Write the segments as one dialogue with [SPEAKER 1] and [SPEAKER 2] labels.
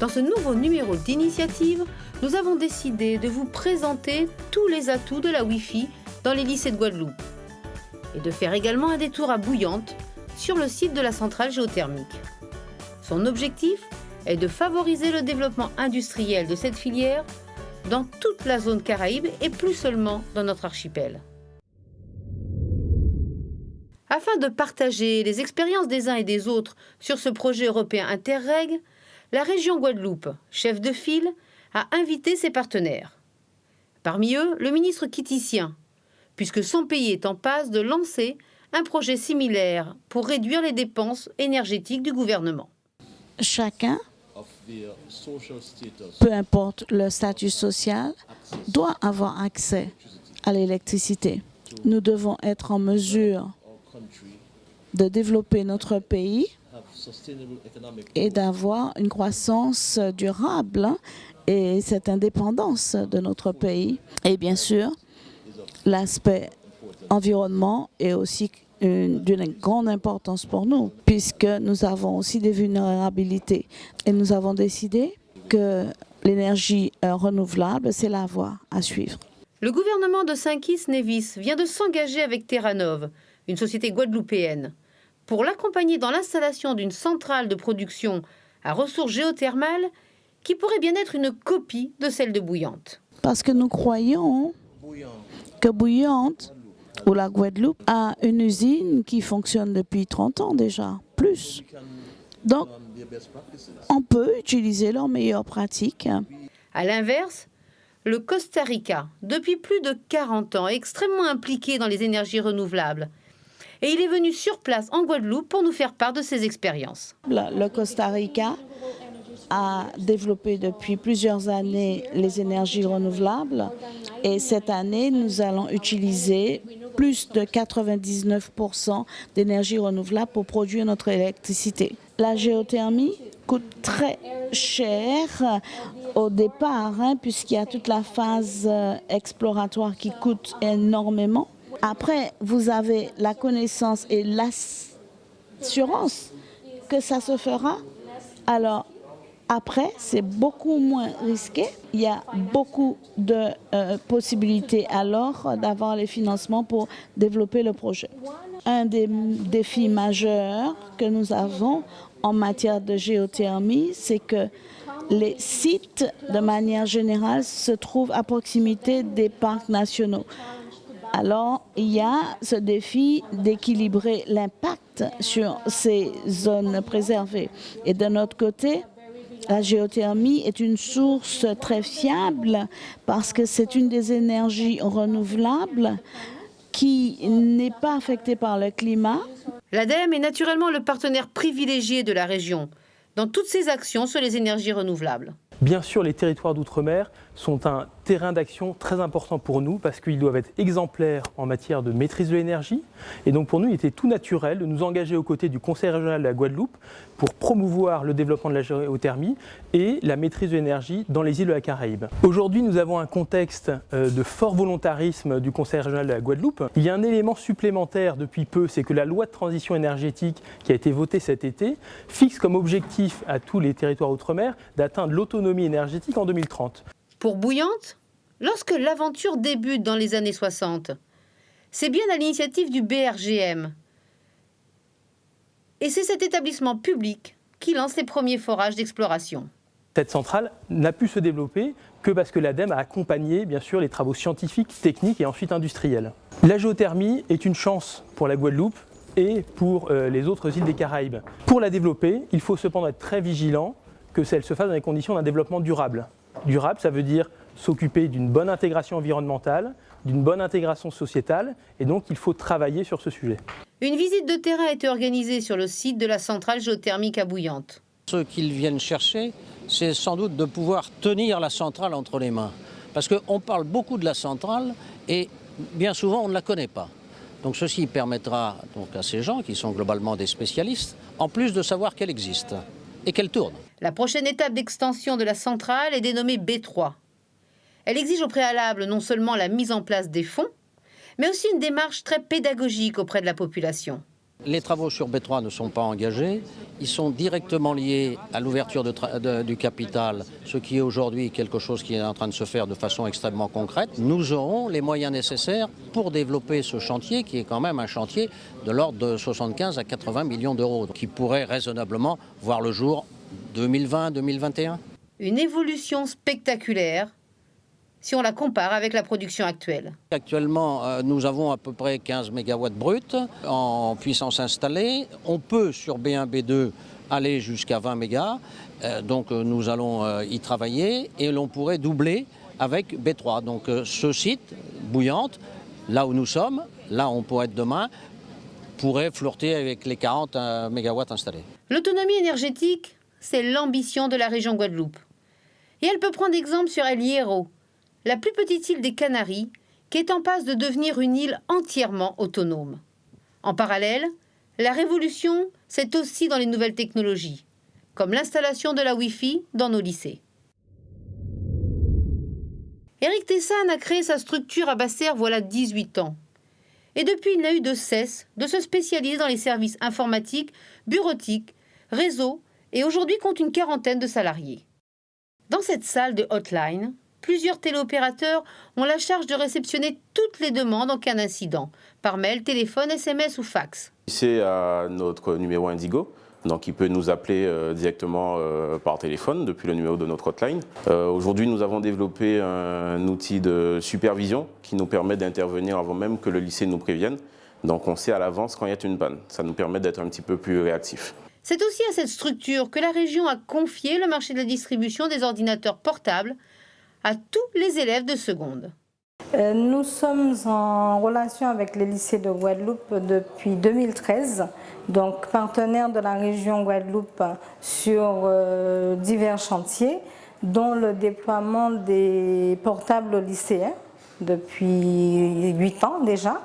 [SPEAKER 1] Dans ce nouveau numéro d'initiative, nous avons décidé de vous présenter tous les atouts de la Wi-Fi dans les lycées de Guadeloupe et de faire également un détour à Bouillante sur le site de la centrale géothermique. Son objectif est de favoriser le développement industriel de cette filière dans toute la zone Caraïbe et plus seulement dans notre archipel. Afin de partager les expériences des uns et des autres sur ce projet européen Interreg, la région Guadeloupe, chef de file, a invité ses partenaires. Parmi eux, le ministre quittitien, puisque son pays est en passe de lancer un projet similaire pour réduire les dépenses énergétiques du gouvernement.
[SPEAKER 2] Chacun, peu importe le statut social, doit avoir accès à l'électricité. Nous devons être en mesure de développer notre pays et d'avoir une croissance durable et cette indépendance de notre pays. Et bien sûr, l'aspect environnement est aussi d'une grande importance pour nous, puisque nous avons aussi des vulnérabilités. Et nous avons décidé que l'énergie euh, renouvelable, c'est la voie à suivre.
[SPEAKER 1] Le gouvernement de Saint-Kitts-Nevis vient de s'engager avec Terranov, une société guadeloupéenne, pour l'accompagner dans l'installation d'une centrale de production à ressources géothermales qui pourrait bien être une copie de celle de Bouillante.
[SPEAKER 2] Parce que nous croyons que Bouillante ou la Guadeloupe a une usine qui fonctionne depuis 30 ans déjà, plus. Donc, on peut utiliser leurs meilleures pratiques.
[SPEAKER 1] À l'inverse, le Costa Rica, depuis plus de 40 ans, est extrêmement impliqué dans les énergies renouvelables. Et il est venu sur place en Guadeloupe pour nous faire part de ses expériences.
[SPEAKER 2] Le Costa Rica a développé depuis plusieurs années les énergies renouvelables et cette année, nous allons utiliser plus de 99% d'énergie renouvelable pour produire notre électricité. La géothermie coûte très cher au départ, hein, puisqu'il y a toute la phase euh, exploratoire qui coûte énormément. Après, vous avez la connaissance et l'assurance que ça se fera. Alors, après, c'est beaucoup moins risqué. Il y a beaucoup de euh, possibilités alors d'avoir les financements pour développer le projet. Un des défis majeurs que nous avons en matière de géothermie, c'est que les sites, de manière générale, se trouvent à proximité des parcs nationaux. Alors, il y a ce défi d'équilibrer l'impact sur ces zones préservées. Et d'un autre côté, la géothermie est une source très fiable parce que c'est une des énergies renouvelables qui n'est pas affectée par le climat.
[SPEAKER 1] L'ADEME est naturellement le partenaire privilégié de la région dans toutes ses actions sur les énergies renouvelables.
[SPEAKER 3] Bien sûr, les territoires d'outre-mer sont un terrain d'action très important pour nous parce qu'ils doivent être exemplaires en matière de maîtrise de l'énergie. Et donc pour nous, il était tout naturel de nous engager aux côtés du Conseil régional de la Guadeloupe pour promouvoir le développement de la géothermie et la maîtrise de l'énergie dans les îles de la Caraïbe. Aujourd'hui, nous avons un contexte euh, de fort volontarisme du Conseil régional de la Guadeloupe. Il y a un élément supplémentaire depuis peu, c'est que la loi de transition énergétique qui a été votée cet été fixe comme objectif à tous les territoires outre-mer d'atteindre l'autonomie énergétique en 2030.
[SPEAKER 1] Pour Bouillante, lorsque l'aventure débute dans les années 60, c'est bien à l'initiative du BRGM. Et c'est cet établissement public qui lance les premiers forages d'exploration.
[SPEAKER 3] Cette centrale n'a pu se développer que parce que l'ADEME a accompagné bien sûr les travaux scientifiques, techniques et ensuite industriels. La géothermie est une chance pour la Guadeloupe et pour euh, les autres îles des Caraïbes. Pour la développer, il faut cependant être très vigilant que celle se fasse dans les conditions d'un développement durable. Durable, ça veut dire s'occuper d'une bonne intégration environnementale, d'une bonne intégration sociétale, et donc il faut travailler sur ce sujet.
[SPEAKER 1] Une visite de terrain a été organisée sur le site de la centrale géothermique à Bouillante.
[SPEAKER 4] Ce qu'ils viennent chercher, c'est sans doute de pouvoir tenir la centrale entre les mains. Parce qu'on parle beaucoup de la centrale et bien souvent on ne la connaît pas. Donc ceci permettra donc à ces gens qui sont globalement des spécialistes, en plus de savoir qu'elle existe et qu'elle tourne.
[SPEAKER 1] La prochaine étape d'extension de la centrale est dénommée B3. Elle exige au préalable non seulement la mise en place des fonds, mais aussi une démarche très pédagogique auprès de la population.
[SPEAKER 4] Les travaux sur B3 ne sont pas engagés. Ils sont directement liés à l'ouverture du capital, ce qui est aujourd'hui quelque chose qui est en train de se faire de façon extrêmement concrète. Nous aurons les moyens nécessaires pour développer ce chantier, qui est quand même un chantier de l'ordre de 75 à 80 millions d'euros, qui pourrait raisonnablement voir le jour 2020-2021.
[SPEAKER 1] Une évolution spectaculaire si on la compare avec la production actuelle.
[SPEAKER 4] Actuellement, euh, nous avons à peu près 15 MW brut en puissance installée. On peut sur B1, B2 aller jusqu'à 20 MW. Euh, donc euh, nous allons y travailler et l'on pourrait doubler avec B3. Donc ce site, Bouillante, là où nous sommes, là où on pourrait être demain, pourrait flirter avec les 40 MW installés.
[SPEAKER 1] L'autonomie énergétique, c'est l'ambition de la région Guadeloupe. Et elle peut prendre exemple sur El Hierro, la plus petite île des Canaries, qui est en passe de devenir une île entièrement autonome. En parallèle, la révolution, c'est aussi dans les nouvelles technologies, comme l'installation de la Wi-Fi dans nos lycées. Eric Tessan a créé sa structure à Basser voilà 18 ans. Et depuis, il n'a eu de cesse de se spécialiser dans les services informatiques, bureautiques, réseaux, et aujourd'hui compte une quarantaine de salariés. Dans cette salle de hotline, plusieurs téléopérateurs ont la charge de réceptionner toutes les demandes en cas d'incident, par mail, téléphone, SMS ou fax.
[SPEAKER 5] C'est à notre numéro Indigo. Donc il peut nous appeler euh, directement euh, par téléphone depuis le numéro de notre hotline. Euh, aujourd'hui, nous avons développé un outil de supervision qui nous permet d'intervenir avant même que le lycée nous prévienne. Donc on sait à l'avance quand il y a une panne. Ça nous permet d'être un petit peu plus réactif.
[SPEAKER 1] C'est aussi à cette structure que la région a confié le marché de la distribution des ordinateurs portables à tous les élèves de seconde.
[SPEAKER 6] Euh, nous sommes en relation avec les lycées de Guadeloupe depuis 2013, donc partenaires de la région Guadeloupe sur euh, divers chantiers, dont le déploiement des portables lycéens depuis 8 ans déjà,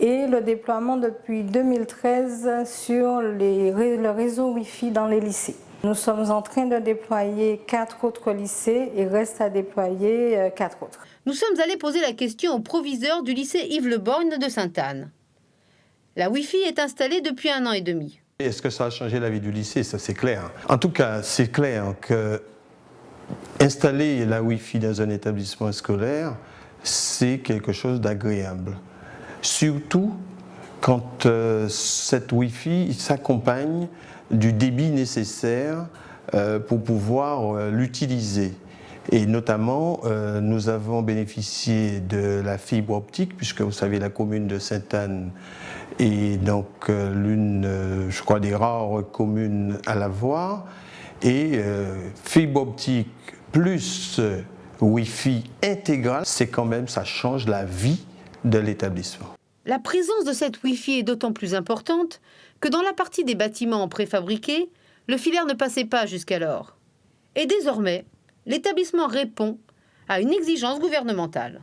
[SPEAKER 6] et le déploiement depuis 2013 sur le réseau Wi-Fi dans les lycées. Nous sommes en train de déployer quatre autres lycées et reste à déployer euh, quatre autres.
[SPEAKER 1] Nous sommes allés poser la question au proviseur du lycée Yves Le Borgne de Sainte-Anne. La Wi-Fi est installée depuis un an et demi.
[SPEAKER 7] Est-ce que ça a changé la vie du lycée? Ça, c'est clair. En tout cas, c'est clair que installer la Wi-Fi dans un établissement scolaire, c'est quelque chose d'agréable. Surtout quand euh, cette Wi-Fi s'accompagne du débit nécessaire euh, pour pouvoir euh, l'utiliser. Et notamment, euh, nous avons bénéficié de la fibre optique, puisque vous savez, la commune de Sainte-Anne est donc l'une, je crois, des rares communes à l'avoir. Et fibre optique plus Wi-Fi intégral, c'est quand même, ça change la vie de l'établissement.
[SPEAKER 1] La présence de cette Wi-Fi est d'autant plus importante que dans la partie des bâtiments préfabriqués, le filaire ne passait pas jusqu'alors. Et désormais, l'établissement répond à une exigence gouvernementale.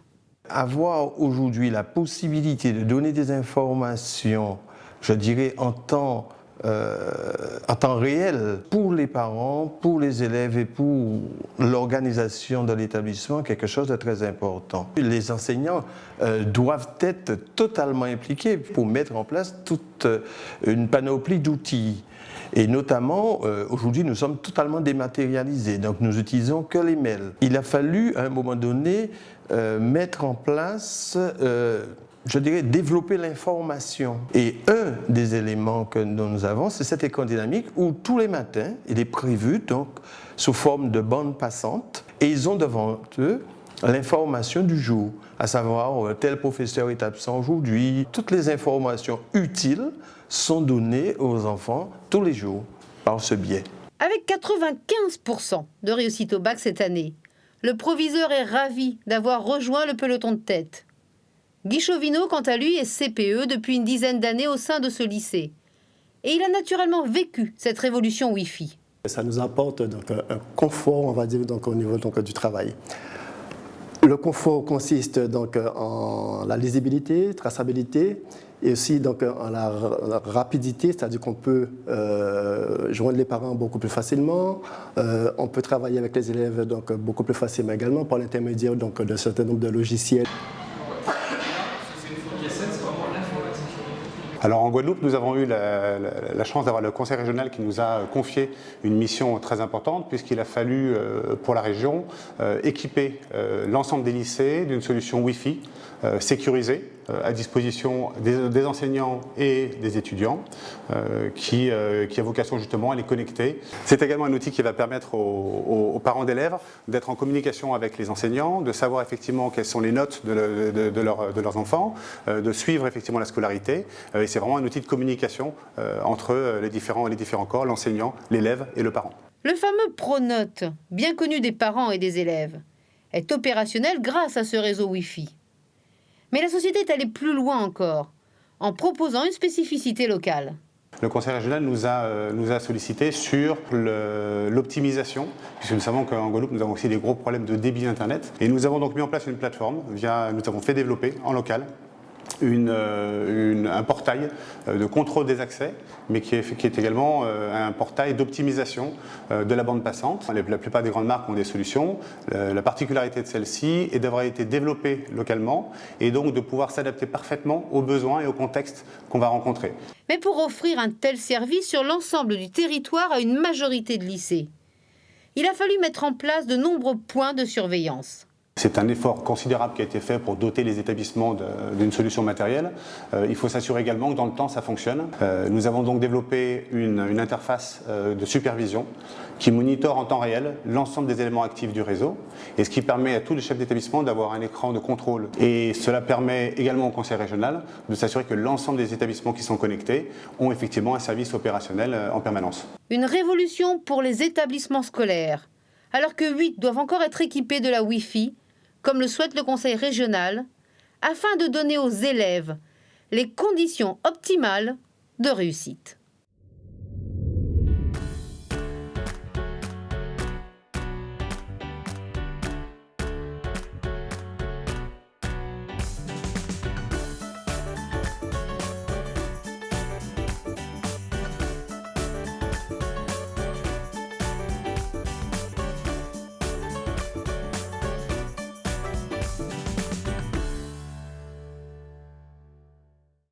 [SPEAKER 7] Avoir aujourd'hui la possibilité de donner des informations, je dirais en temps euh, en temps réel pour les parents, pour les élèves et pour l'organisation de l'établissement, quelque chose de très important. Les enseignants euh, doivent être totalement impliqués pour mettre en place toute euh, une panoplie d'outils. Et notamment, aujourd'hui, nous sommes totalement dématérialisés, donc nous utilisons que les mails. Il a fallu, à un moment donné, mettre en place je dirais, développer l'information. Et un des éléments que nous avons, c'est cette école dynamique où tous les matins, il est prévu, donc, sous forme de bande passante, et ils ont devant eux l'information du jour, à savoir euh, tel professeur est absent aujourd'hui. Toutes les informations utiles sont données aux enfants tous les jours par ce biais.
[SPEAKER 1] Avec 95% de réussite au bac cette année, le proviseur est ravi d'avoir rejoint le peloton de tête. Guy quant à lui, est CPE depuis une dizaine d'années au sein de ce lycée. Et il a naturellement vécu cette révolution Wi-Fi.
[SPEAKER 8] Ça nous apporte donc un confort, on va dire, donc, au niveau donc, du travail. Le confort consiste donc en la lisibilité, traçabilité et aussi donc en la, rapidité, c'est-à-dire qu'on peut euh, joindre les parents beaucoup plus facilement, euh, on peut travailler avec les élèves donc beaucoup plus facilement également par l'intermédiaire donc d'un certain nombre de logiciels.
[SPEAKER 9] Alors en Guadeloupe, nous avons eu la, chance d'avoir le conseil régional qui nous a confié une mission très importante puisqu'il a fallu pour la région équiper l'ensemble des lycées d'une solution Wi-Fi sécurisée à disposition des, enseignants et des étudiants qui, a vocation justement à les connecter. C'est également un outil qui va permettre aux, parents d'élèves d'être en communication avec les enseignants, de savoir effectivement quelles sont les notes de, leurs enfants, euh, de suivre effectivement la scolarité. Euh, c'est vraiment un outil de communication euh, entre les différents, les différents corps, l'enseignant, l'élève et le parent.
[SPEAKER 1] Le fameux Pronote, bien connu des parents et des élèves, est opérationnel grâce à ce réseau Wi-Fi. Mais la société est allée plus loin encore, en proposant une spécificité locale.
[SPEAKER 9] Le Conseil régional nous a, euh, nous a sollicité sur l'optimisation, puisque nous savons qu'en Guadeloupe, nous avons aussi des gros problèmes de débit Internet. Et nous avons donc mis en place une plateforme, via, nous avons fait développer en local euh, un portail euh, de contrôle des accès, mais qui est, qui est également euh, un portail d'optimisation de la bande passante. La plupart des grandes marques ont des solutions. La particularité de celle-ci est d'avoir été développée localement et donc de pouvoir s'adapter parfaitement aux besoins et au contexte qu'on va rencontrer.
[SPEAKER 1] Mais pour offrir un tel service sur l'ensemble du territoire à une majorité de lycées, il a fallu mettre en place de nombreux points de surveillance.
[SPEAKER 9] C'est un effort considérable qui a été fait pour doter les établissements d'une solution matérielle. Euh, il faut s'assurer également que dans le temps ça fonctionne. Euh, nous avons donc développé une, interface euh, de supervision qui monitore en temps réel l'ensemble des éléments actifs du réseau et ce qui permet à tous les chefs d'établissement d'avoir un écran de contrôle. Et cela permet également au conseil régional de s'assurer que l'ensemble des établissements qui sont connectés ont effectivement un service opérationnel en permanence.
[SPEAKER 1] Une révolution pour les établissements scolaires. Alors que 8 doivent encore être équipés de la Wi-Fi, comme le souhaite le Conseil régional, afin de donner aux élèves les conditions optimales de réussite.